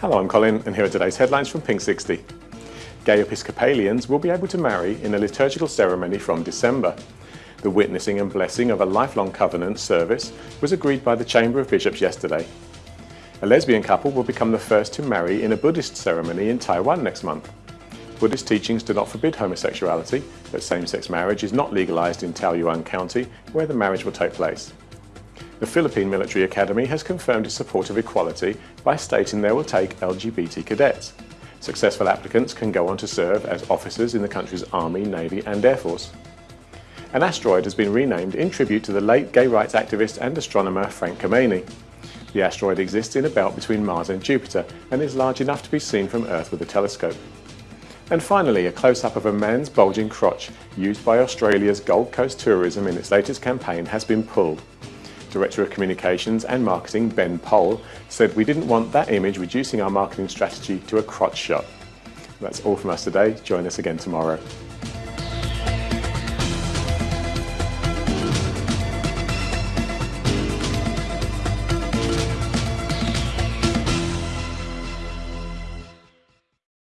Hello, I'm Colin and here are today's headlines from Pink 60. Gay Episcopalians will be able to marry in a liturgical ceremony from December. The witnessing and blessing of a lifelong covenant service was agreed by the Chamber of Bishops yesterday. A lesbian couple will become the first to marry in a Buddhist ceremony in Taiwan next month. Buddhist teachings do not forbid homosexuality, but same-sex marriage is not legalised in Taoyuan County, where the marriage will take place. The Philippine Military Academy has confirmed its support of equality by stating they will take LGBT cadets. Successful applicants can go on to serve as officers in the country's Army, Navy and Air Force. An asteroid has been renamed in tribute to the late gay rights activist and astronomer Frank Kameny. The asteroid exists in a belt between Mars and Jupiter and is large enough to be seen from Earth with a telescope. And finally, a close-up of a man's bulging crotch used by Australia's Gold Coast Tourism in its latest campaign has been pulled. Director of Communications and Marketing Ben Pole said we didn't want that image reducing our marketing strategy to a crotch shot. That's all from us today. Join us again tomorrow.